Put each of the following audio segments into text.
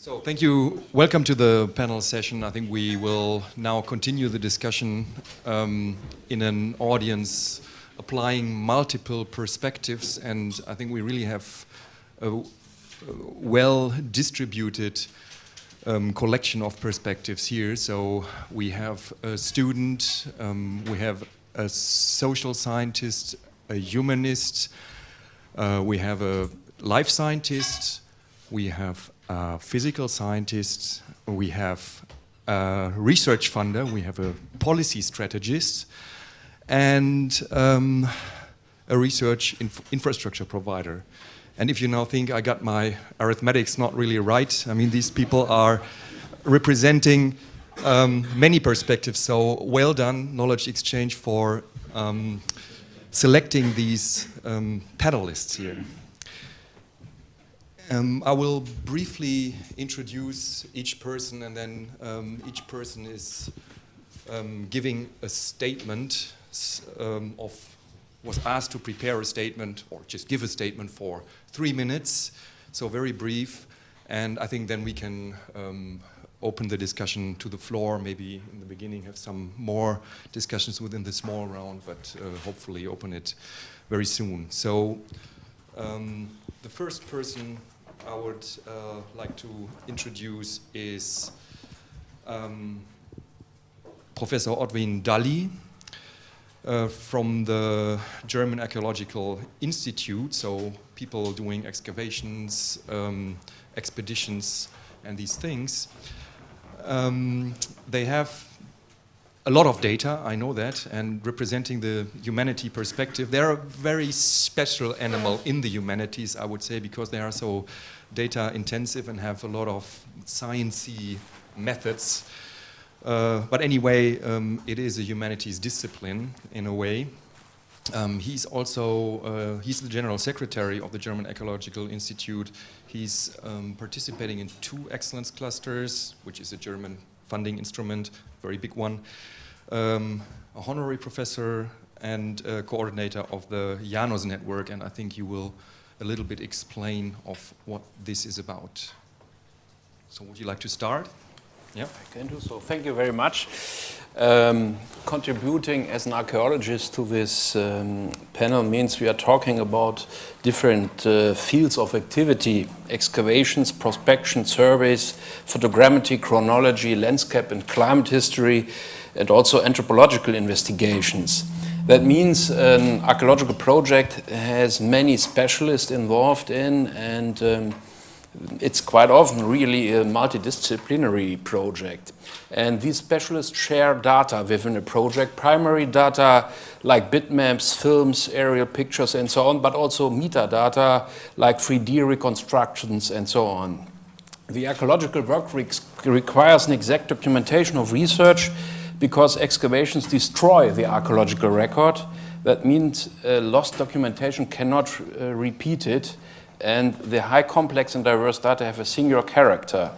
So thank you. Welcome to the panel session. I think we will now continue the discussion um, in an audience applying multiple perspectives, and I think we really have a, well distributed um, collection of perspectives here. So we have a student, um, we have a social scientist, a humanist, uh, we have a life scientist, we have a physical scientists, we have a research funder, we have a policy strategist, and um, a research inf infrastructure provider. And if you now think I got my arithmetics not really right, I mean, these people are representing um, many perspectives. So well done, knowledge exchange for um, selecting these um, panelists here. Um, I will briefly introduce each person and then um, each person is um, giving a statement um, of, was asked to prepare a statement or just give a statement for three minutes, so very brief. And I think then we can um, open the discussion to the floor, maybe in the beginning have some more discussions within the small round, but uh, hopefully open it very soon. So um, the first person I would uh, like to introduce is um, Professor Ortwin Dally uh, from the German Archaeological Institute, so people doing excavations, um, expeditions, and these things. Um, they have a lot of data, I know that, and representing the humanity perspective. They're a very special animal in the humanities, I would say, because they are so data intensive and have a lot of sciencey methods. Uh, but anyway, um, it is a humanities discipline in a way. Um, he's also, uh, he's the general secretary of the German Archaeological Institute. He's um, participating in two excellence clusters, which is a German funding instrument, very big one. Um, a honorary professor and coordinator of the IANUS network, and I think you will a little bit explain of what this is about. So would you like to start? Yeah. I can do so. Thank you very much. Um, contributing as an archaeologist to this um, panel means we are talking about different uh, fields of activity, excavations, prospection, surveys, photogrammetry, chronology, landscape and climate history, and also anthropological investigations. That means an archaeological project has many specialists involved in and um, it's quite often really a multidisciplinary project. And these specialists share data within a project, primary data like bitmaps, films, aerial pictures and so on, but also metadata like 3D reconstructions and so on. The archaeological work requires an exact documentation of research because excavations destroy the archaeological record. That means uh, lost documentation cannot uh, repeat it and the high complex and diverse data have a singular character.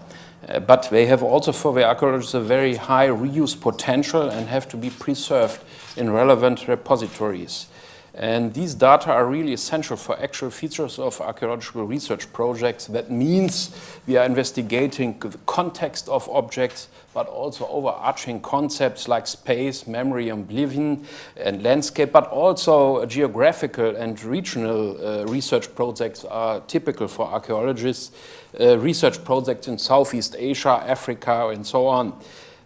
Uh, but they have also for the archaeologists a very high reuse potential and have to be preserved in relevant repositories. And these data are really essential for actual features of archaeological research projects. That means we are investigating the context of objects, but also overarching concepts like space, memory, oblivion, and landscape, but also geographical and regional uh, research projects are typical for archaeologists. Uh, research projects in Southeast Asia, Africa, and so on.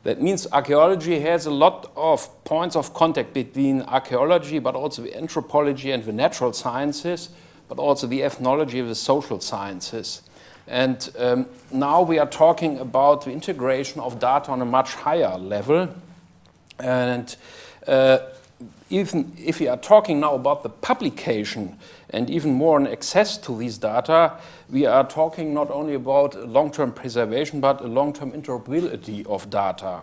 That means archaeology has a lot of points of contact between archaeology, but also the anthropology and the natural sciences, but also the ethnology of the social sciences. And um, now we are talking about the integration of data on a much higher level. And uh, even if we are talking now about the publication and even more on access to these data, we are talking not only about long-term preservation, but a long-term interoperability of data,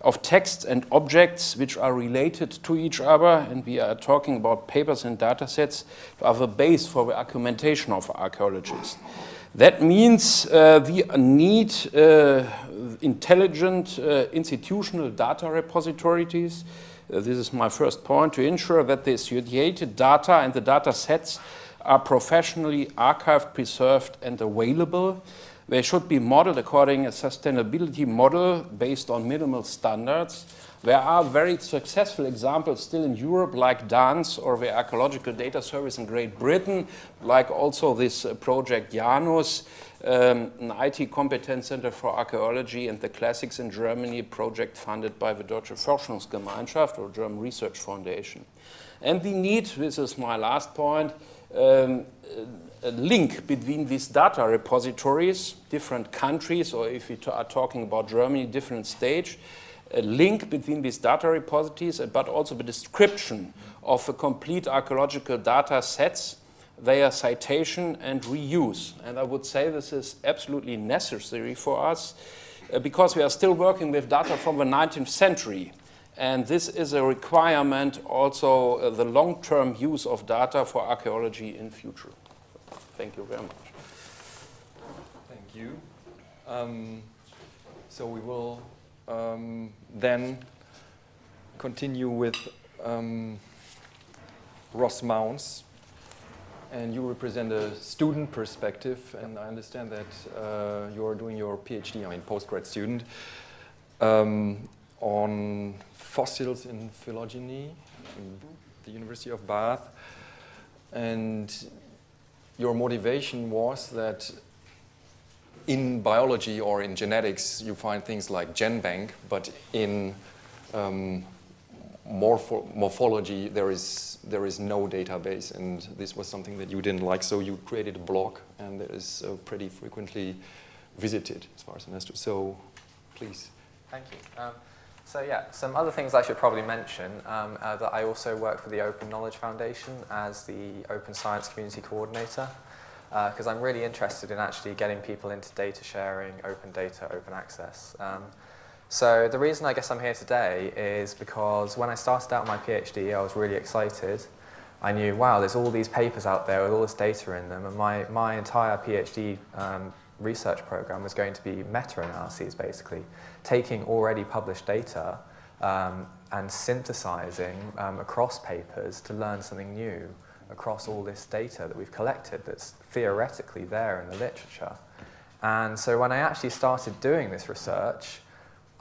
of texts and objects which are related to each other, and we are talking about papers and data sets are the base for the argumentation of archaeologists. That means uh, we need uh, intelligent uh, institutional data repositories this is my first point, to ensure that the associated data and the data sets are professionally archived, preserved, and available. They should be modeled according a sustainability model based on minimal standards. There are very successful examples still in Europe, like DANS or the Archaeological Data Service in Great Britain, like also this uh, project IANUS, um, an IT competence center for archaeology and the classics in Germany, project funded by the Deutsche Forschungsgemeinschaft or German Research Foundation. And we need, this is my last point, um, a link between these data repositories, different countries, or if we are talking about Germany, different stage, a link between these data repositories, but also the description of a complete archaeological data sets, their citation and reuse. And I would say this is absolutely necessary for us uh, because we are still working with data from the 19th century. And this is a requirement also uh, the long-term use of data for archaeology in future. Thank you very much. Thank you. Um, so we will um, then continue with um, Ross Mounce. And you represent a student perspective, and I understand that uh, you're doing your PhD, I mean, postgrad student, um, on fossils in phylogeny in the University of Bath. And your motivation was that in biology or in genetics, you find things like GenBank, but in um, morpho morphology, there is, there is no database, and this was something that you didn't like, so you created a blog, and it is uh, pretty frequently visited, as far as I understood. So, please. Thank you. Um, so yeah, some other things I should probably mention um, that I also work for the Open Knowledge Foundation as the Open Science Community Coordinator because uh, I'm really interested in actually getting people into data sharing, open data, open access. Um, so the reason I guess I'm here today is because when I started out my PhD, I was really excited. I knew, wow, there's all these papers out there with all this data in them, and my, my entire PhD um, research program was going to be meta-analyses, basically, taking already published data um, and synthesizing um, across papers to learn something new across all this data that we've collected that's theoretically there in the literature. And so when I actually started doing this research,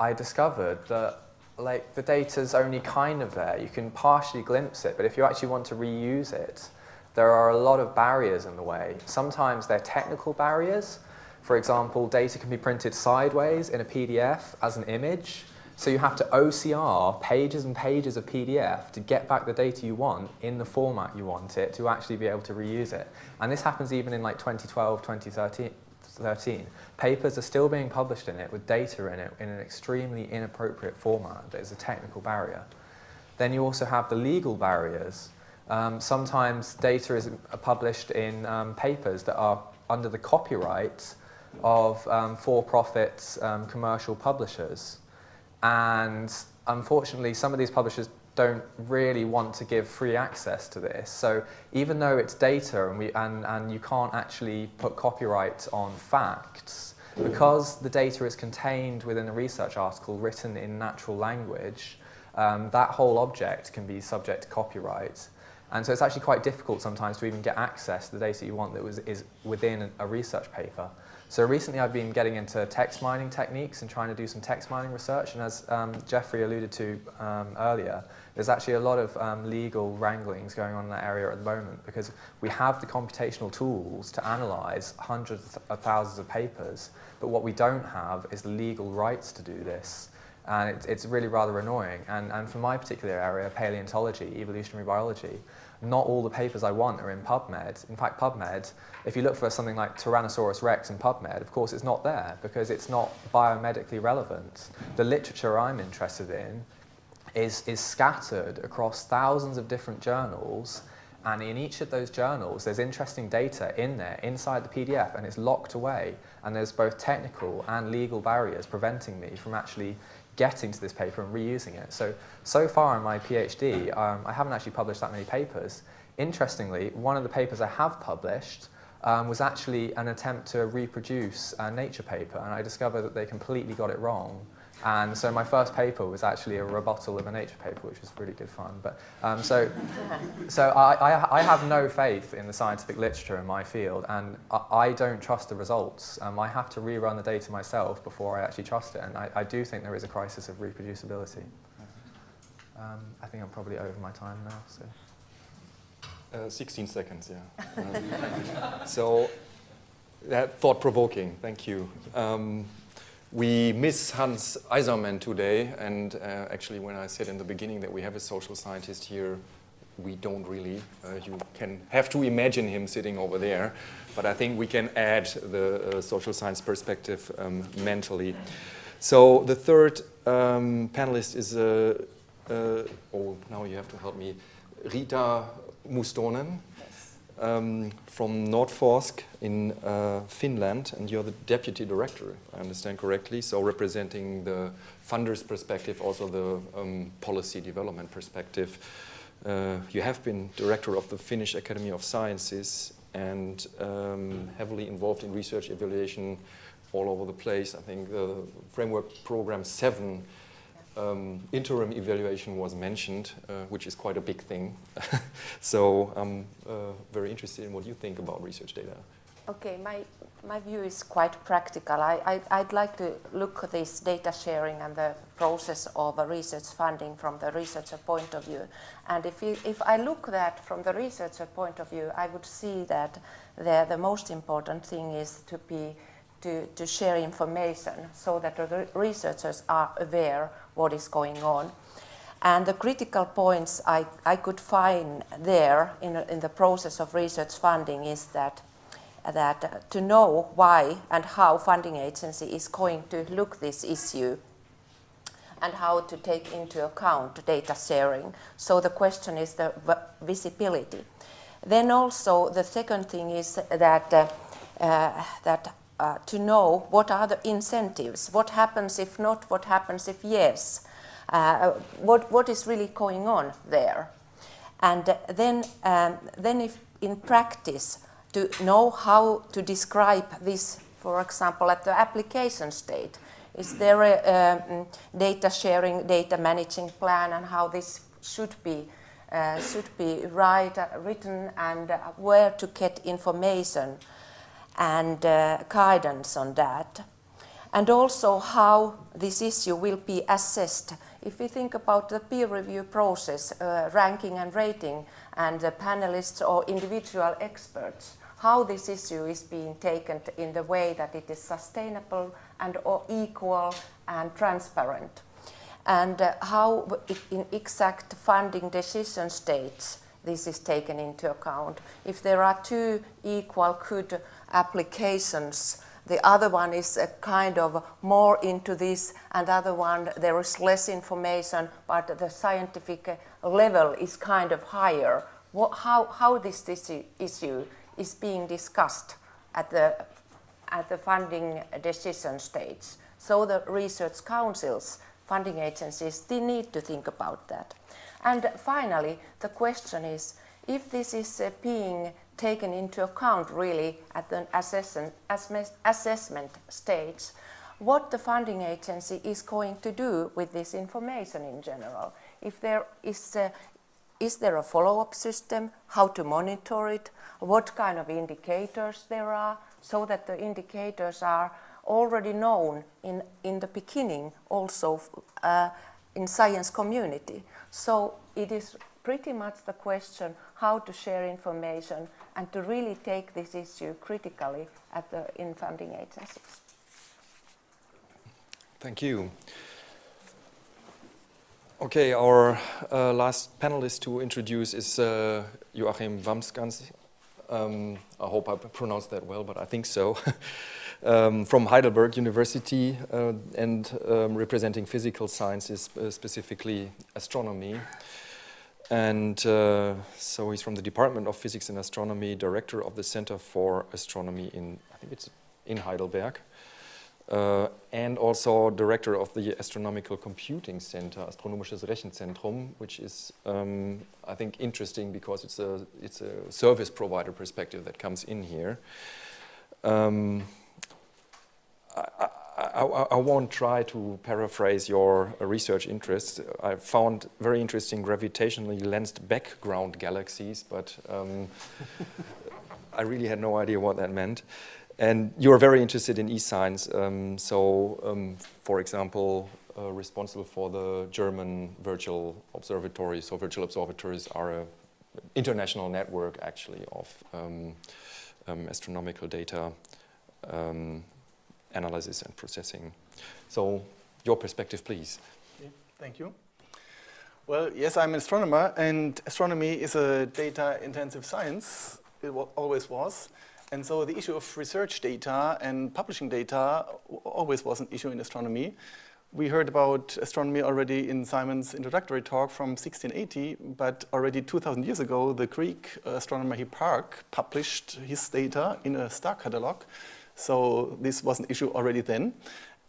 I discovered that like the data's only kind of there. You can partially glimpse it, but if you actually want to reuse it, there are a lot of barriers in the way. Sometimes they're technical barriers. For example, data can be printed sideways in a PDF as an image, so you have to OCR pages and pages of PDF to get back the data you want in the format you want it to actually be able to reuse it. And this happens even in like 2012, 2013. 13. Papers are still being published in it with data in it in an extremely inappropriate format that is a technical barrier. Then you also have the legal barriers. Um, sometimes data is published in um, papers that are under the copyright of um, for-profit um, commercial publishers. And unfortunately, some of these publishers don't really want to give free access to this. So even though it's data and, we, and, and you can't actually put copyright on facts, because the data is contained within a research article written in natural language, um, that whole object can be subject to copyright. And so it's actually quite difficult sometimes to even get access to the data you want that was, is within a research paper. So recently I've been getting into text mining techniques and trying to do some text mining research. And as um, Jeffrey alluded to um, earlier, there's actually a lot of um, legal wranglings going on in that area at the moment because we have the computational tools to analyze hundreds of thousands of papers, but what we don't have is the legal rights to do this. And it, it's really rather annoying. And, and for my particular area, paleontology, evolutionary biology, not all the papers I want are in PubMed. In fact, PubMed, if you look for something like Tyrannosaurus rex in PubMed, of course it's not there because it's not biomedically relevant. The literature I'm interested in is, is scattered across thousands of different journals and in each of those journals, there's interesting data in there, inside the PDF, and it's locked away. And there's both technical and legal barriers preventing me from actually getting to this paper and reusing it. So, so far in my PhD, um, I haven't actually published that many papers. Interestingly, one of the papers I have published um, was actually an attempt to reproduce a Nature paper, and I discovered that they completely got it wrong And so my first paper was actually a rebuttal of a Nature paper, which was really good fun. But um, so, so I, I, I, have no faith in the scientific literature in my field, and I, I don't trust the results. Um, I have to rerun the data myself before I actually trust it, and I, I do think there is a crisis of reproducibility. Um, I think I'm probably over my time now. So. Uh, 16 seconds, yeah. so, that thought-provoking. Thank you. We miss Hans Eisermann today, and uh, actually when I said in the beginning that we have a social scientist here, we don't really. Uh, you can have to imagine him sitting over there, but I think we can add the uh, social science perspective um, mentally. So the third um, panelist is, uh, uh, oh, now you have to help me, Rita Mustonen um, from Nordforsk in uh, Finland, and you're the deputy director, I understand correctly, so representing the funder's perspective, also the um, policy development perspective. Uh, you have been director of the Finnish Academy of Sciences and um, heavily involved in research evaluation all over the place. I think the framework program 7 um, interim evaluation was mentioned, uh, which is quite a big thing. so I'm uh, very interested in what you think about research data. Okay, my, my view is quite practical. I, I, would like to look at this data sharing and the process of research funding from the researcher point of view. And if, you, if I look that from the researcher point of view, I would see that the, the most important thing is to be to, to share information so that the researchers are aware what is going on. And the critical points I, I could find there in, in the process of research funding is that, that to know why and how funding agency is going to look this issue and how to take into account data sharing. So the question is the visibility. Then also the second thing is that, uh, uh, that uh, to know what are the incentives, what happens if not, what happens if yes, uh, what, what is really going on there. And then, um, then if in practice, to know how to describe this, for example, at the application state. Is there a um, data sharing, data managing plan and how this should be uh, should be right, uh, written and uh, where to get information and uh, guidance on that. And also how this issue will be assessed. If we think about the peer review process, uh, ranking and rating, and the panelists or individual experts, how this issue is being taken in the way that it is sustainable and or equal and transparent. And uh, how in exact funding decision states this is taken into account. If there are two equal good applications. The other one is a kind of more into this, and the other one there is less information, but the scientific level is kind of higher. What, how, how this, this issue is being discussed at the, at the funding decision stage. So the research councils, funding agencies, they need to think about that. And finally, the question is, if this is uh, being taken into account really at the assessment, assessment stage, what the funding agency is going to do with this information in general. If there is a, is there a follow-up system, how to monitor it, what kind of indicators there are, so that the indicators are already known in, in the beginning also uh, in science community. So it is pretty much the question how to share information and to really take this issue critically at the in funding agencies. Thank you. Okay, our uh, last panelist to introduce is uh, Joachim Wambsganss. Um, I hope I pronounced that well, but I think so. um, from Heidelberg University uh, and um, representing physical sciences, uh, specifically astronomy. And uh, so he's from the Department of Physics and Astronomy, director of the Center for Astronomy in, I think it's in Heidelberg, uh, and also director of the Astronomical Computing Center, Astronomisches Rechenzentrum, which is, um, I think, interesting because it's a, it's a service provider perspective that comes in here. Um, I, I, I, won't try to paraphrase your research interests. I found very interesting gravitationally lensed background galaxies, but um, I really had no idea what that meant. And you're very interested in e-science. Um, so, um, for example, uh, responsible for the German virtual observatories. So virtual observatories are an international network, actually, of um, um, astronomical data um, analysis and processing. So your perspective, please. Thank you. Well, yes, I'm an astronomer, and astronomy is a data-intensive science. It always was. And so the issue of research data and publishing data always was an issue in astronomy. We heard about astronomy already in Simon's introductory talk from 1680, but already 2,000 years ago, the Greek astronomer Hipparch published his data in a star catalog. So this was an issue already then.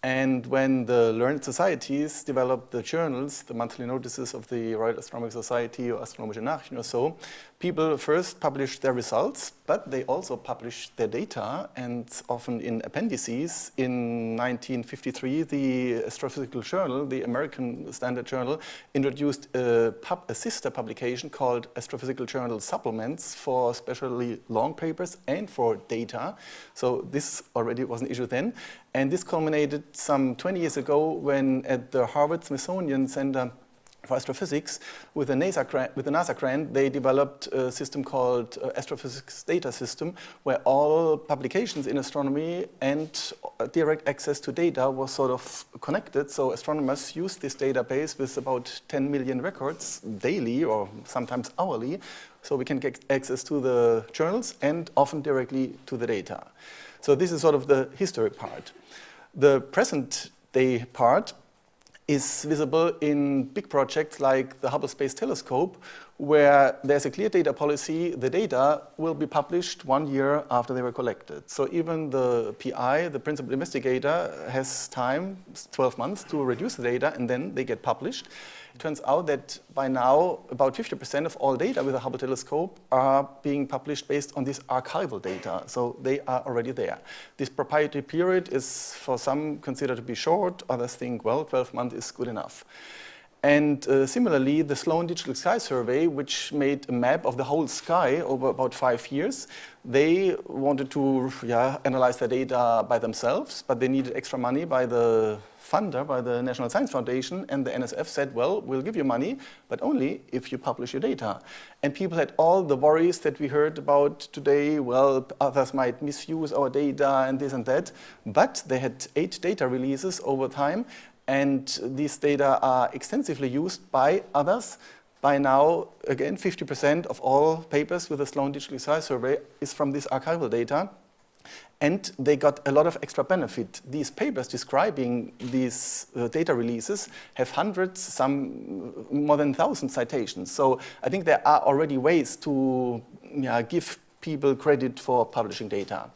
And when the learned societies developed the journals, the monthly notices of the Royal Astronomical Society or Astronomische Nachrichten or so, people first published their results, but they also published their data, and often in appendices. In 1953, the Astrophysical Journal, the American Standard Journal, introduced a, pub, a sister publication called Astrophysical Journal Supplements for especially long papers and for data. So this already was an issue then. And this culminated some 20 years ago when at the Harvard Smithsonian Center for astrophysics, with a, NASA grant, with NASA grant, they developed a system called uh, Astrophysics Data System, where all publications in astronomy and uh, direct access to data was sort of connected. So astronomers use this database with about 10 million records daily or sometimes hourly, so we can get access to the journals and often directly to the data. So this is sort of the history part. The present day part is visible in big projects like the Hubble Space Telescope, where there's a clear data policy. The data will be published one year after they were collected. So even the PI, the principal investigator, has time, 12 months, to reduce the data, and then they get published. It turns out that by now, about 50% of all data with the Hubble telescope are being published based on this archival data. So they are already there. This proprietary period is for some considered to be short, others think, well, 12 months is good enough. And uh, similarly, the Sloan Digital Sky Survey, which made a map of the whole sky over about five years, they wanted to yeah, analyze the data by themselves, but they needed extra money by the funder, by the National Science Foundation, and the NSF said, well, we'll give you money, but only if you publish your data. And people had all the worries that we heard about today, well, others might misuse our data and this and that, but they had eight data releases over time, and these data are extensively used by others. By now, again, 50% of all papers with the Sloan Digital Sky Survey is from this archival data. And they got a lot of extra benefit. These papers describing these uh, data releases have hundreds, some more than 1,000 citations. So I think there are already ways to yeah, give people credit for publishing data.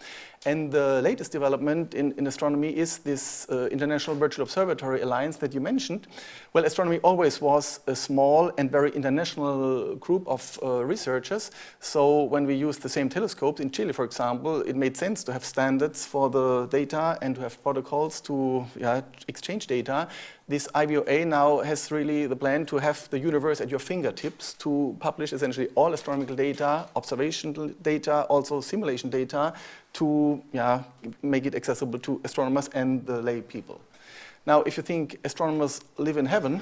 And the latest development in, in astronomy is this uh, International Virtual Observatory Alliance that you mentioned. Well, astronomy always was a small and very international group of uh, researchers. So when we used the same telescopes in Chile, for example, it made sense to have standards for the data and to have protocols to yeah, exchange data this IVOA now has really the plan to have the universe at your fingertips to publish essentially all astronomical data, observational data, also simulation data to yeah, make it accessible to astronomers and the lay people. Now, if you think astronomers live in heaven,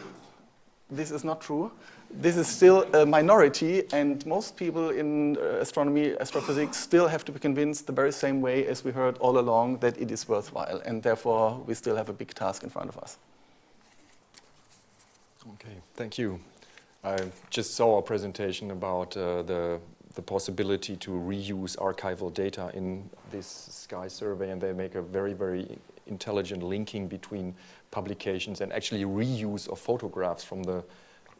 this is not true. This is still a minority, and most people in uh, astronomy, astrophysics, still have to be convinced the very same way as we heard all along that it is worthwhile, and therefore we still have a big task in front of us. Okay, thank you. I just saw a presentation about uh, the, the possibility to reuse archival data in this sky survey, and they make a very, very intelligent linking between publications and actually reuse of photographs from the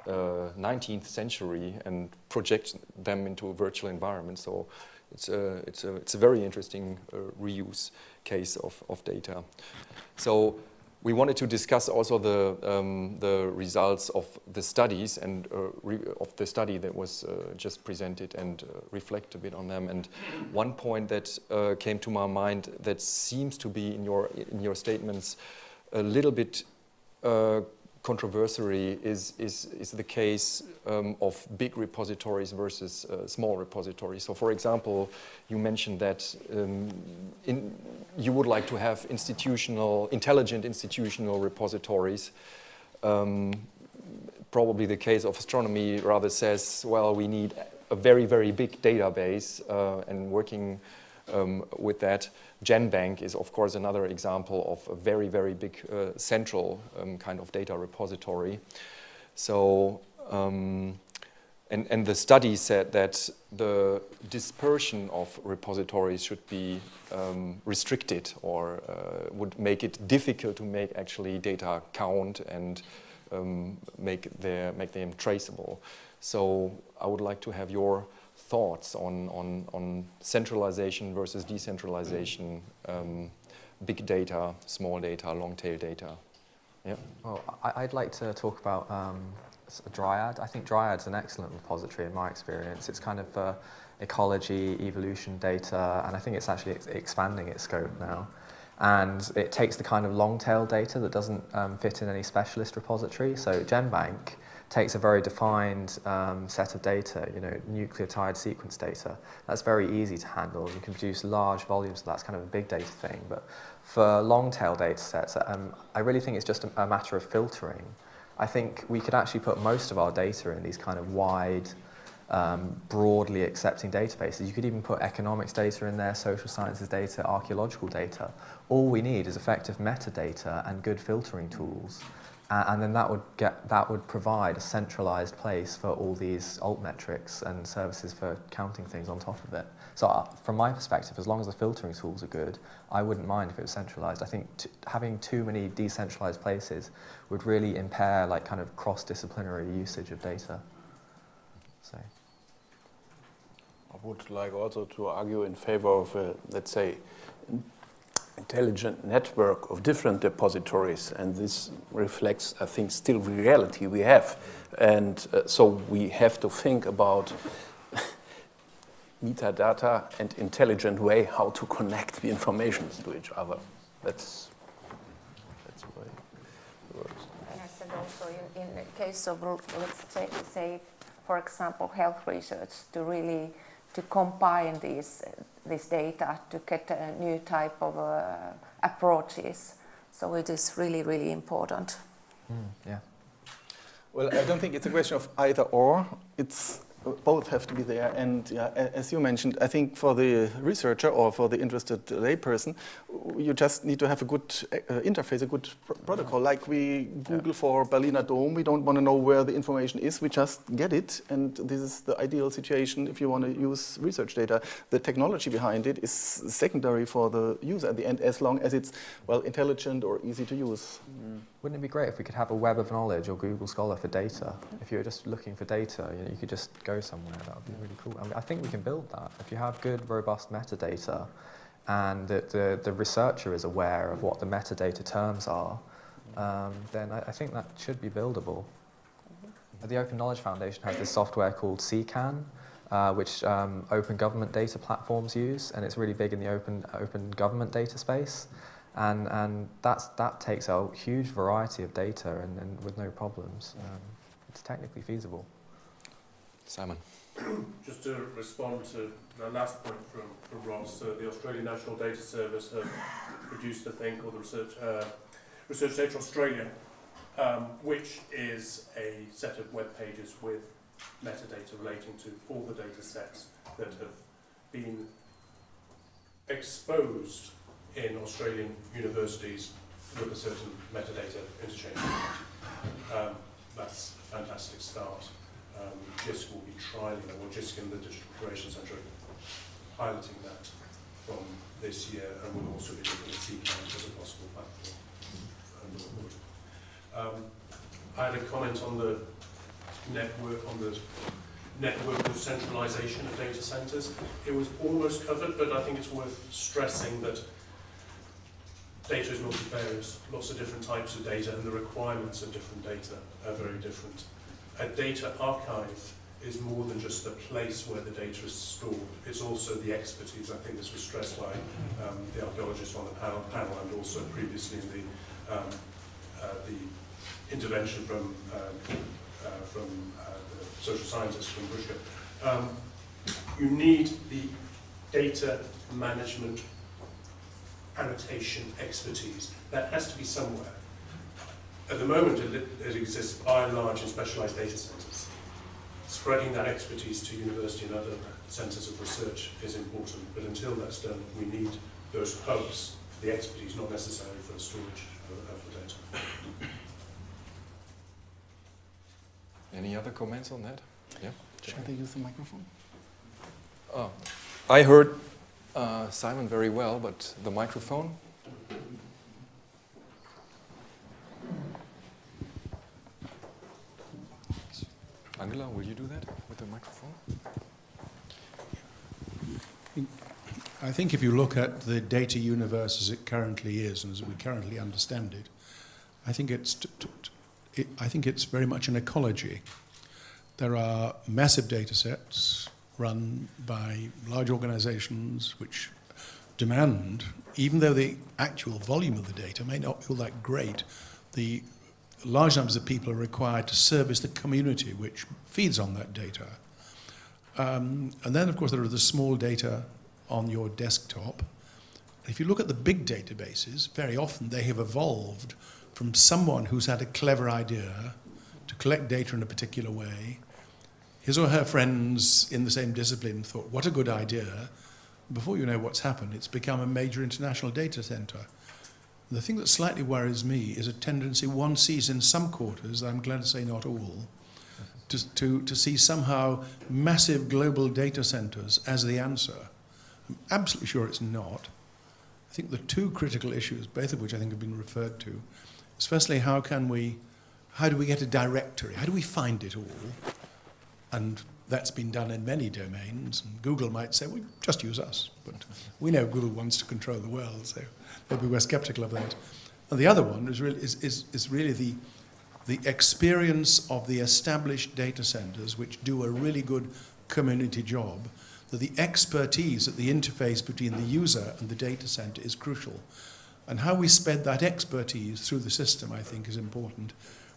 uh, 19th century and project them into a virtual environment. So it's a, it's a, it's a very interesting uh, reuse case of, of data. So we wanted to discuss also the, um, the results of the studies and uh, of the study that was uh, just presented and uh, reflect a bit on them. And one point that uh, came to my mind that seems to be in your, in your statements a little bit uh, controversy is, is, is the case um, of big repositories versus uh, small repositories. So for example, you mentioned that um, in, you would like to have institutional, intelligent institutional repositories. Um, probably the case of astronomy rather says, well, we need a very, very big database uh, and working um, with that. GenBank is, of course, another example of a very, very big uh, central um, kind of data repository. So, um, and, and the study said that the dispersion of repositories should be um, restricted or uh, would make it difficult to make actually data count and um, make, their, make them traceable. So I would like to have your thoughts on, on, on centralization versus decentralization, um, big data, small data, long tail data? Yeah. Well, I, would like to talk about um, Dryad. I think Dryad's an excellent repository in my experience. It's kind of uh, ecology, evolution data, and I think it's actually ex expanding its scope now. And it takes the kind of long tail data that doesn't um, fit in any specialist repository. So GenBank takes a very defined um, set of data, you know, nucleotide sequence data. That's very easy to handle. You can produce large volumes, so that's kind of a big data thing. But for long tail data sets, um, I really think it's just a, a, matter of filtering. I think we could actually put most of our data in these kind of wide, um, broadly accepting databases. You could even put economics data in there, social sciences data, archaeological data. All we need is effective metadata and good filtering tools. Uh, and then that would, get, that would provide a centralized place for all these altmetrics and services for counting things on top of it. So uh, from my perspective, as long as the filtering tools are good, I wouldn't mind if it was centralized. I think having too many decentralized places would really impair like kind of cross-disciplinary usage of data. So. I would like also to argue in favor of, uh, let's say, intelligent network of different depositories, and this reflects, I think, still reality we have. And uh, so we have to think about metadata and intelligent way how to connect the information to each other. That's, that's the way it works. And I said also in, in the case of, let's say, say, for example, health research, to really to combine these this data to get a new type of uh, approaches. So it is really, really important. Mm, yeah. Well, I don't think it's a question of either or. It's both have to be there. And yeah, as you mentioned, I think for the researcher or for the interested layperson, you just need to have a good uh, interface, a good pr protocol. Like we Google yeah. for Berliner Dom, we don't want to know where the information is, we just get it. And this is the ideal situation if you want to use research data. The technology behind it is secondary for the user at the end, as long as it's, well, intelligent or easy to use. Mm. Wouldn't it be great if we could have a web of knowledge or Google Scholar for data? If you were just looking for data, you, know, you could just go somewhere. That would be really cool. I, mean, I think we can build that. If you have good, robust metadata, and that the, the researcher is aware of what the metadata terms are, um, then I, I, think that should be buildable. The Open Knowledge Foundation has this software called CKAN, uh, which um, open government data platforms use, and it's really big in the open, open government data space. And, and that's, that takes a huge variety of data and, and with no problems. Um, it's technically feasible. Simon. Just to respond to the last point from, from Ross, uh, the Australian National Data Service have produced a thing called the Research, uh, Research Data Australia, um, which is a set of web pages with metadata relating to all the data sets that have been exposed in Australian universities with a certain metadata interchange. Um, that's a fantastic start. Um, JISC will be trialling that, or JISC and the Digital Curation Centre piloting that from this year, and we'll also be looking at CKAN as a possible platform. Um, I had a comment on the network, on the network of centralisation of data centers. It was almost covered, but I think it's worth stressing that data is multifarious, lots of different types of data, and the requirements of different data are very different. A data archive is more than just the place where the data is stored. It's also the expertise. I think this was stressed by um, the archaeologists on the panel, panel and also previously in the, um, uh, the intervention from, uh, uh, from uh, the social scientists from Bushka. Um, you need the data management annotation expertise. That has to be somewhere. At the moment, it, it exists by and large in specialized data centers. Spreading that expertise to university and other centers of research is important, but until that's done, we need those hubs for the expertise, not necessarily for the storage of, of the data. Any other comments on that? Yeah. Should they use the microphone? Oh, I heard uh, Simon very well, but the microphone? Angela, will you do that with the microphone? I think if you look at the data universe as it currently is and as we currently understand it, I think it's, it, I think it's very much an ecology. There are massive data sets run by large organizations which demand, even though the actual volume of the data may not be all that great, the large numbers of people are required to service the community which feeds on that data. Um, and then, of course, there are the small data on your desktop. If you look at the big databases, very often they have evolved from someone who's had a clever idea to collect data in a particular way. His or her friends in the same discipline thought, what a good idea. Before you know what's happened, it's become a major international data center. The thing that slightly worries me is a tendency one sees in some quarters, I'm glad to say not all, to, to, to see somehow massive global data centers as the answer. I'm absolutely sure it's not. I think the two critical issues, both of which I think have been referred to, is firstly, how can we, how do we get a directory? How do we find it all? And that's been done in many domains. And Google might say, well, just use us. But we know Google wants to control the world, so maybe we're skeptical of that. And the other one is really, is, is, is really the, the experience of the established data centers, which do a really good community job, that the expertise at the interface between the user and the data center is crucial. And how we spread that expertise through the system, I think, is important,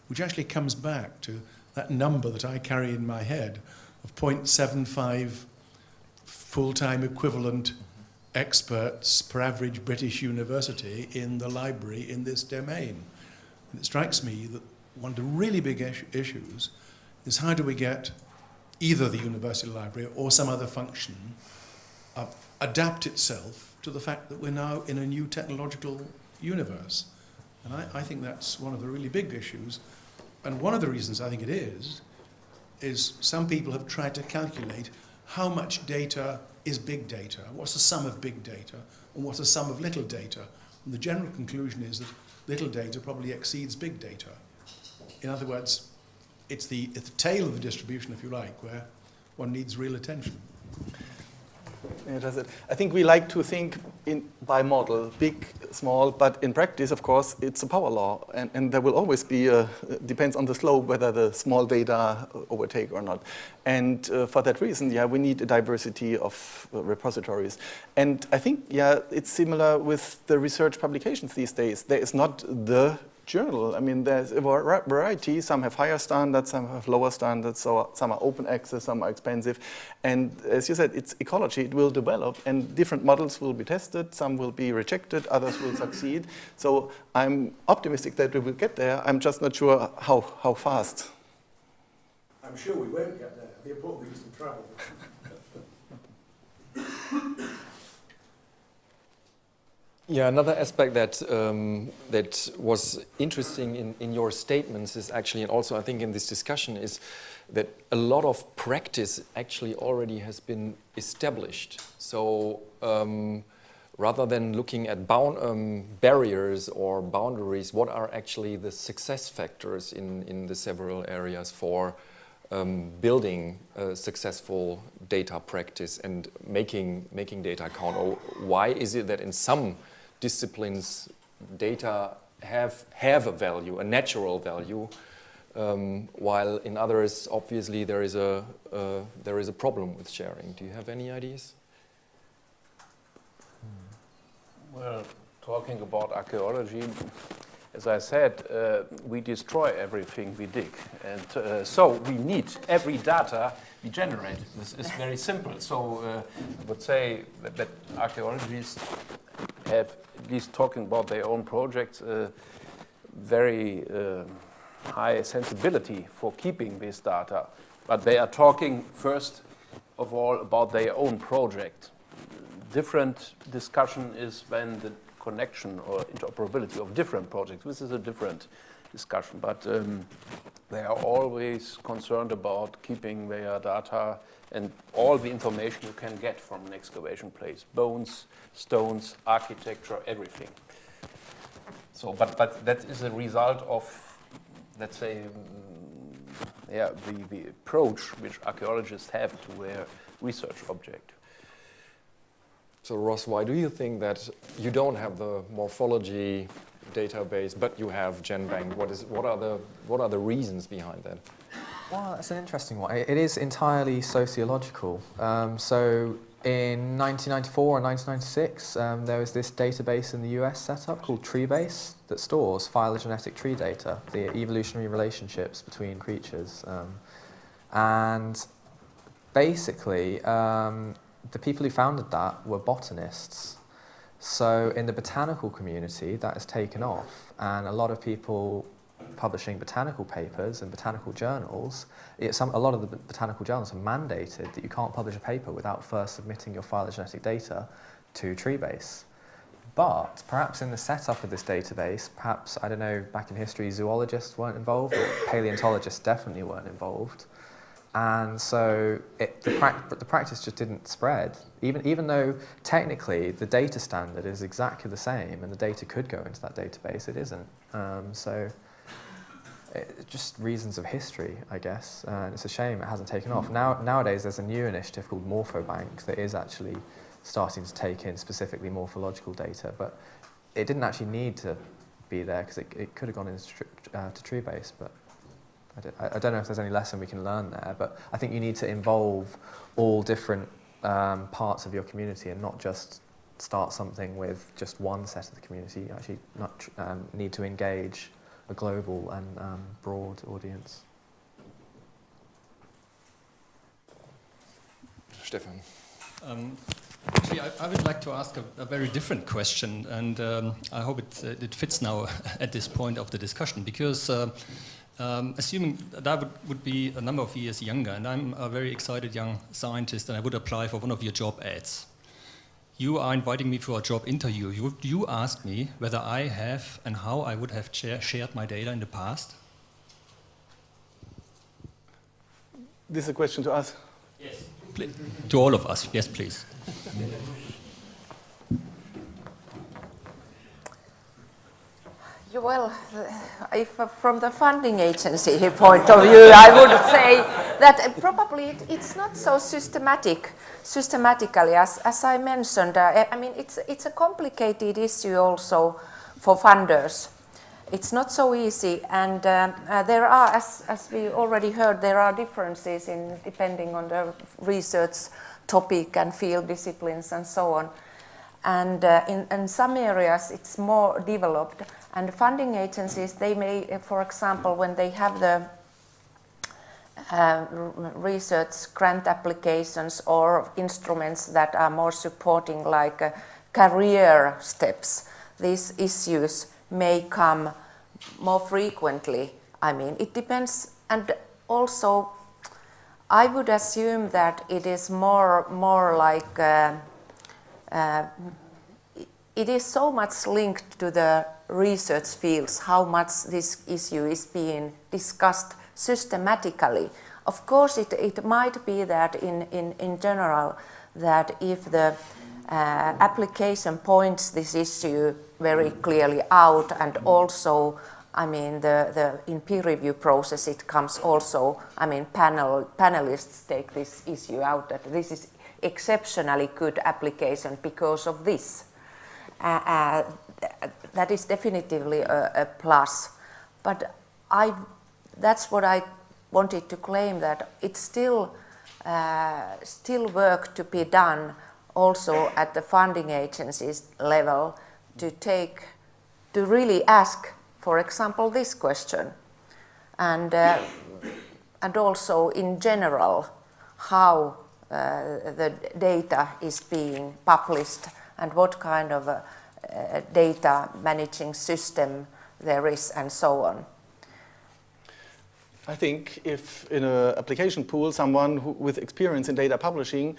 which actually comes back to that number that I carry in my head of 0.75 full-time equivalent experts per average British university in the library in this domain. And it strikes me that one of the really big issues is how do we get either the university library or some other function uh, adapt itself to the fact that we're now in a new technological universe. And I, I think that's one of the really big issues. And one of the reasons I think it is, is some people have tried to calculate how much data is big data, what's the sum of big data, and what's the sum of little data. And the general conclusion is that little data probably exceeds big data. In other words, it's the, it's the tail of the distribution, if you like, where one needs real attention. It. I think we like to think in, bimodal, big, small, but in practice, of course, it's a power law, and, and there will always be, a, depends on the slope, whether the small data overtake or not. And uh, for that reason, yeah, we need a diversity of uh, repositories. And I think, yeah, it's similar with the research publications these days. There is not the journal. I mean, there's a variety. Some have higher standards, some have lower standards, so some are open access, some are expensive. And as you said, it's ecology. It will develop, and different models will be tested. Some will be rejected, others will succeed. So I'm optimistic that we will get there. I'm just not sure how, how fast. I'm sure we won't get there. The important thing is to travel. Yeah, another aspect that um, that was interesting in, in your statements is actually, and also I think in this discussion, is that a lot of practice actually already has been established. So um, rather than looking at bound, um, barriers or boundaries, what are actually the success factors in, in the several areas for um, building successful data practice and making, making data count? Or why is it that in some disciplines data have, have a value, a natural value, um, while in others, obviously, there is, a, uh, there is a problem with sharing. Do you have any ideas? Well, talking about archaeology, as I said, uh, we destroy everything we dig. And uh, so we need every data we generate. This is very simple. So uh, I would say that, that, archaeologists have, at least talking about their own projects, uh, very uh, high sensibility for keeping this data. But they are talking first of all about their own project. Different discussion is when the connection or interoperability of different projects. This is a different discussion, but um, they are always concerned about keeping their data and all the information you can get from an excavation place, bones, stones, architecture, everything. So, but, but that is a result of, let's say, mm, yeah, the, the approach which archaeologists have to their research object. So Ross, why do you think that you don't have the morphology database, but you have GenBank? What, is, what, are, the, what are the reasons behind that? Well, that's an interesting one. It is entirely sociological. Um, so in 1994 and 1996, um, there was this database in the US set up called TreeBase that stores phylogenetic tree data, the evolutionary relationships between creatures. Um, and basically, um, the people who founded that were botanists. So in the botanical community, that has taken off, and a lot of people publishing botanical papers and botanical journals, some, a lot of the botanical journals have mandated that you can't publish a paper without first submitting your phylogenetic data to Treebase. But perhaps in the setup of this database, perhaps, I don't know, back in history, zoologists weren't involved, or paleontologists definitely weren't involved. And so it, the, pra the, practice just didn't spread, even, even though technically the data standard is exactly the same and the data could go into that database, it isn't. Um, so it, just reasons of history, I guess. And it's a shame it hasn't taken off. Now, nowadays, there's a new initiative called Morphobank that is actually starting to take in specifically morphological data, but it didn't actually need to be there because it, it could have gone into uh, to Treebase, but I don't, I don't, know if there's any lesson we can learn there, but I think you need to involve all different um, parts of your community and not just start something with just one set of the community. You actually not, um, need to engage a global and um, broad audience. Stefan. Um, actually, I, I, would like to ask a, a very different question, and um, I hope it, uh, it fits now at this point of the discussion, because uh, um, assuming that I would, would be a number of years younger, and I'm a very excited young scientist, and I would apply for one of your job ads. You are inviting me for a job interview. You, you ask me whether I have and how I would have shared my data in the past. This is a question to us. Yes. Please. To all of us, yes, please. Well, if uh, from the funding agency point of view, I would say that probably it, it's not so systematic, systematically as, as I mentioned. Uh, I mean, it's, it's a complicated issue also for funders. It's not so easy, and uh, uh, there are, as, as we already heard, there are differences in depending on the research topic and field disciplines and so on. And uh, in, in some areas, it's more developed. And funding agencies, they may, for example, when they have the uh, research grant applications or instruments that are more supporting like uh, career steps, these issues may come more frequently. I mean, it depends. And also, I would assume that it is more, more like uh, uh, it is so much linked to the research fields, how much this issue is being discussed systematically. Of course, it, it might be that in, in, in general, that if the uh, application points this issue very clearly out and also I mean, the, the, in peer review process, it comes also, I mean, panel, panelists take this issue out that this is exceptionally good application because of this. Uh, uh, that is definitively a, a plus. But I, that's what I wanted to claim that it's still, uh, still work to be done also at the funding agencies level to take, to really ask, for example, this question. And, uh, and also in general, how uh, the data is being published and what kind of a data managing system there is and so on. I think if in an application pool, someone who, with experience in data publishing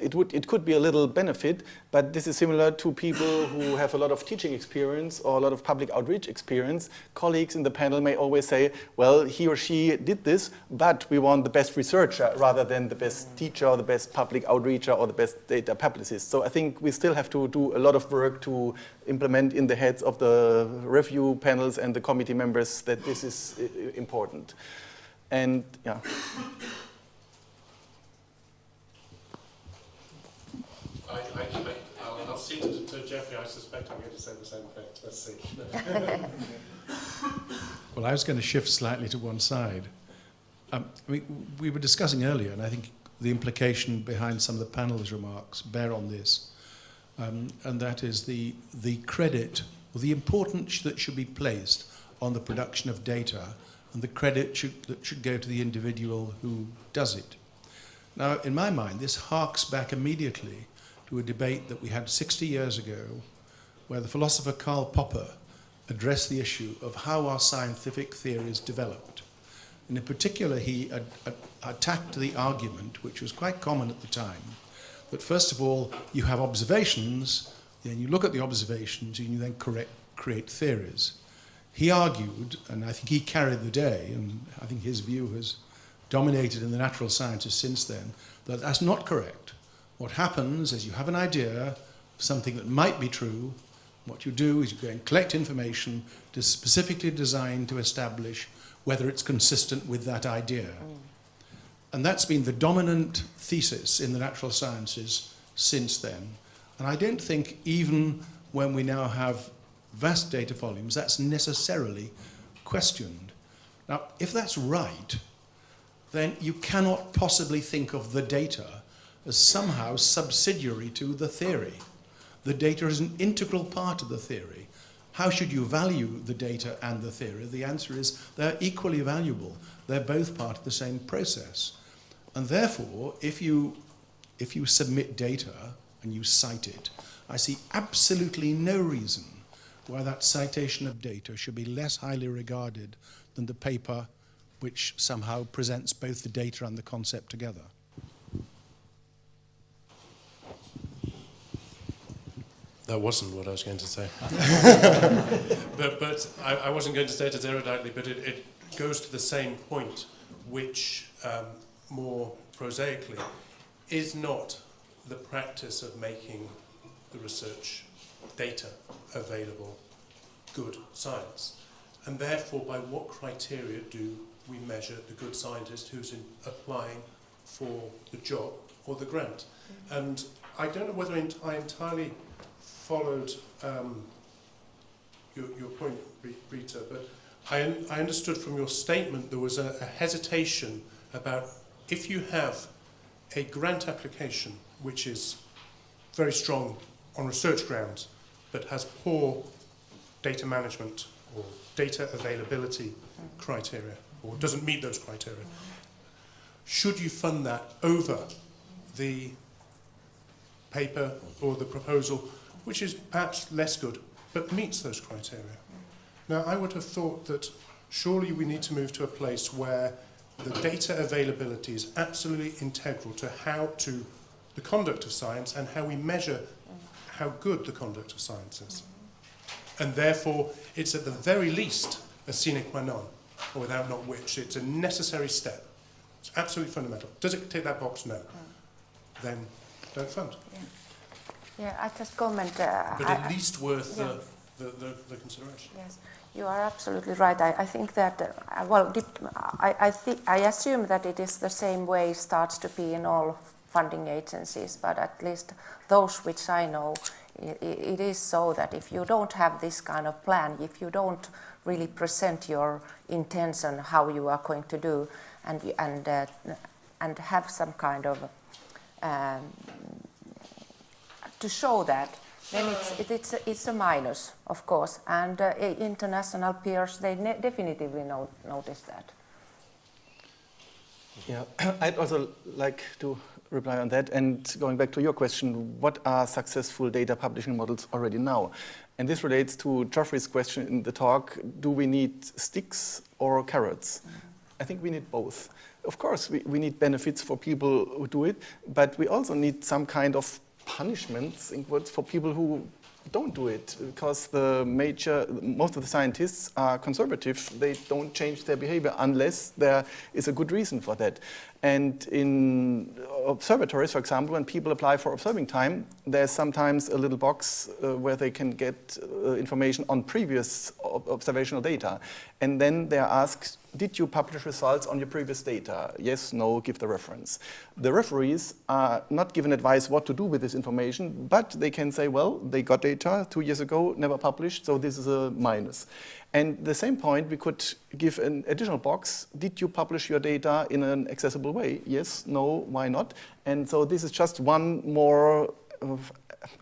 it, would, it could be a little benefit, but this is similar to people who have a lot of teaching experience or a lot of public outreach experience. Colleagues in the panel may always say, well, he or she did this, but we want the best researcher rather than the best teacher or the best public outreacher or the best data publicist. So I think we still have to do a lot of work to implement in the heads of the review panels and the committee members that this is important. And yeah. I, I, I, will cede to, to Geoffrey. I suspect I'm going to say the same thing. Let's see. well, I was going to shift slightly to one side. Um, I mean, we were discussing earlier, and I think the implication behind some of the panel's remarks bear on this, um, and that is the, the credit or the importance that should be placed on the production of data and the credit should, that should go to the individual who does it. Now, in my mind, this harks back immediately to a debate that we had 60 years ago where the philosopher Karl Popper addressed the issue of how our scientific theories developed. And in particular, he ad ad attacked the argument, which was quite common at the time, that first of all, you have observations, then you look at the observations, and you then correct, create theories. He argued, and I think he carried the day, and I think his view has dominated in the natural sciences since then, that that's not correct. What happens is you have an idea of something that might be true. What you do is you go and collect information specifically designed to establish whether it's consistent with that idea. Mm. And that's been the dominant thesis in the natural sciences since then. And I don't think even when we now have vast data volumes, that's necessarily questioned. Now, if that's right, then you cannot possibly think of the data as somehow subsidiary to the theory. The data is an integral part of the theory. How should you value the data and the theory? The answer is they're equally valuable. They're both part of the same process. And therefore, if you, if you submit data and you cite it, I see absolutely no reason why that citation of data should be less highly regarded than the paper which somehow presents both the data and the concept together. That wasn't what I was going to say. but but I, I, wasn't going to say it as eruditely, but it, it goes to the same point, which um, more prosaically is not the practice of making the research data available good science. And therefore, by what criteria do we measure the good scientist who's in applying for the job or the grant? Mm-hmm. And I don't know whether I entirely followed um, your, your point, Rita, but I, I understood from your statement there was a, a hesitation about if you have a grant application which is very strong on research grounds but has poor data management or data availability criteria or doesn't meet those criteria, should you fund that over the paper or the proposal which is perhaps less good, but meets those criteria. Now, I would have thought that surely we need to move to a place where the data availability is absolutely integral to how to the conduct of science and how we measure how good the conduct of science is. And therefore, it's at the very least a sine qua non, or without not which. It's a necessary step. It's absolutely fundamental. Does it tick that box? No. Mm. Then don't fund. Yeah. Yeah, I just comment. Uh, but at I, least worth yeah. the, the, the, the, consideration. Yes, you are absolutely right. I, I think that, uh, well, I, I, think, I assume that it is the same way starts to be in all funding agencies, but at least those which I know, i- i- it is so that if you don't have this kind of plan, if you don't really present your intention how you are going to do, and and uh, and have some kind of um, to show that, then it's it, it's a, it's a minus, of course, and uh, international peers they definitively no- notice that. Yeah, I'd also like to reply on that. And going back to your question, what are successful data publishing models already now? And this relates to Geoffrey's question in the talk, do we need sticks or carrots? I think we need both. Of course, we, we need benefits for people who do it, but we also need some kind of punishments in quotes, for people who don't do it because the major, most of the scientists are conservative. They don't change their behavior unless there is a good reason for that. And in observatories, for example, when people apply for observing time, there's sometimes a little box uh, where they can get uh, information on previous ob- observational data. And then they're asked, did you publish results on your previous data? Yes, no, give the reference. The referees are not given advice what to do with this information, but they can say, well, they got data two years ago, never published, so this is a minus. And the same point, we could give an additional box. Did you publish your data in an accessible way? Yes, no, why not? And so this is just one more uh,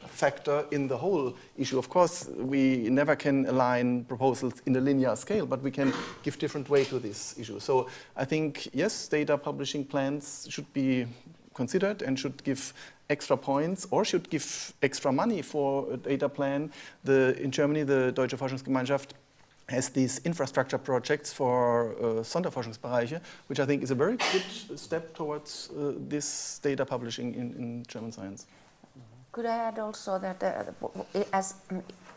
factor in the whole issue. Of course, we never can align proposals in a linear scale, but we can give different weight to this issue. So I think, yes, data publishing plans should be considered and should give extra points or should give extra money for a data plan. The, in Germany, the Deutsche Forschungsgemeinschaft has these infrastructure projects for uh, Sonderforschungsbereiche, which I think is a very good step towards uh, this data publishing in, in German science. Could I add also that, uh, as,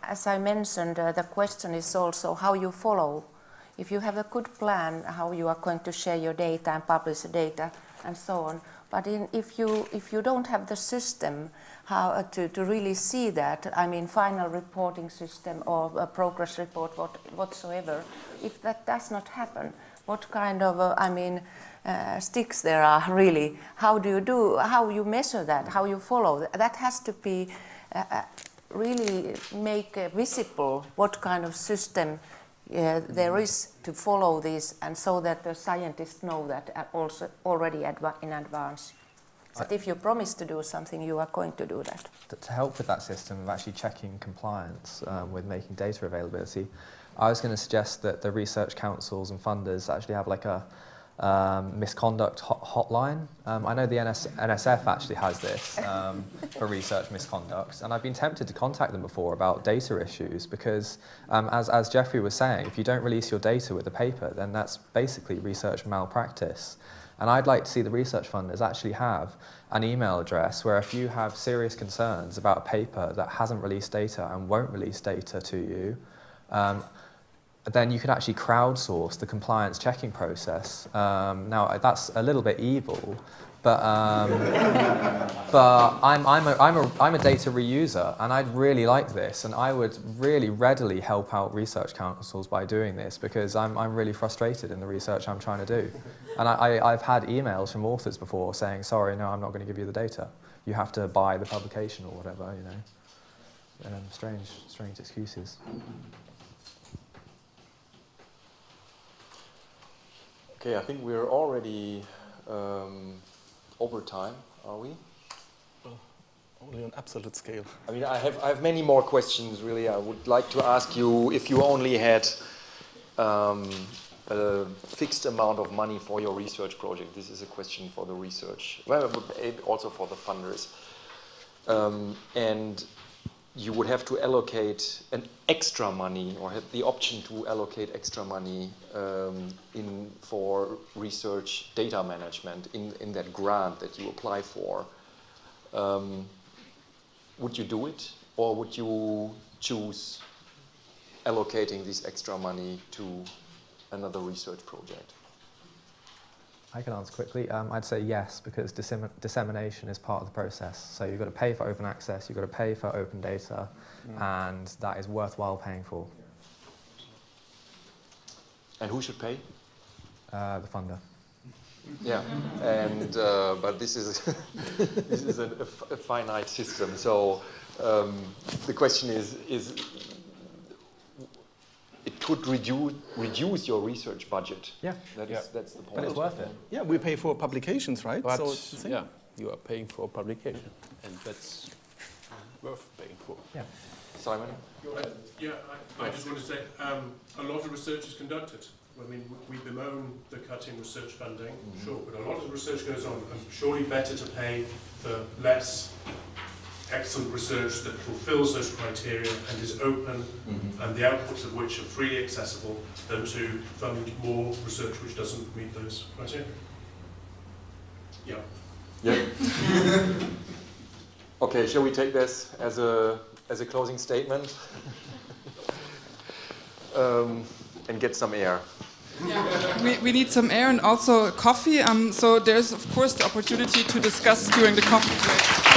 as I mentioned, uh, the question is also how you follow. If you have a good plan, how you are going to share your data and publish the data and so on. But in, if, you, if you don't have the system how, uh, to, to really see that, I mean, final reporting system or a progress report what, whatsoever, if that does not happen, what kind of, uh, I mean, uh, sticks there are really. How do you do? How you measure that? How you follow? That has to be uh, uh, really make uh, visible what kind of system uh, there is to follow this, and so that the scientists know that also already adva- in advance. But if you promise to do something, you are going to do that. to, to help with that system of actually checking compliance um, with making data availability, I was going to suggest that the research councils and funders actually have like a um, misconduct hot hotline. Um, I know the NS NSF actually has this um, for research misconduct, and I've been tempted to contact them before about data issues because, um, as, as Geoffrey was saying, if you don't release your data with the paper, then that's basically research malpractice. And I'd like to see the research funders actually have an email address where if you have serious concerns about a paper that hasn't released data and won't release data to you, um, then you could actually crowdsource the compliance checking process. Um, now, that's a little bit evil, but, um, but I'm, I'm, a, I'm, a, I'm a data reuser, and I'd really like this, and I would really readily help out research councils by doing this because I'm, I'm really frustrated in the research I'm trying to do. And I, I, I've had emails from authors before saying, sorry, no, I'm not going to give you the data. You have to buy the publication or whatever, you know. Um, strange, strange excuses. Okay, I think we're already um, over time, are we? Well, Only on absolute scale. I mean, I have, I have many more questions, really. I would like to ask you if you only had um, a fixed amount of money for your research project. This is a question for the research, well, also for the funders. Um, and you would have to allocate an extra money or have the option to allocate extra money um, in for research data management in, in that grant that you apply for. Um, would you do it or would you choose allocating this extra money to another research project? I can answer quickly. Um, I'd say yes, because dissem dissemination is part of the process. So you've got to pay for open access, you've got to pay for open data, and that is worthwhile paying for. And who should pay? Uh, the funder. Yeah, and uh, but this is this is a, a f- a finite system. So um, the question is, is it could reduce, reduce your research budget. Yeah. That is, Yeah. That's the point. But it's worth it. Yeah, we pay for publications, right? But so it's the same. yeah, you are paying for a publication, and that's worth paying for. Yeah. Simon? Uh, Yeah, I, I just want to say, um, a lot of research is conducted. I mean, we bemoan the cutting research funding, sure, but a lot of the research goes on, and surely better to pay for less excellent research that fulfills those criteria and is open, and the outputs of which are freely accessible, than to fund more research which doesn't meet those criteria. Yeah. Yeah. okay, shall we take this as a as a closing statement? um, and get some air. Yeah, we, we need some air and also coffee. Um, so there's of course the opportunity to discuss during the coffee break.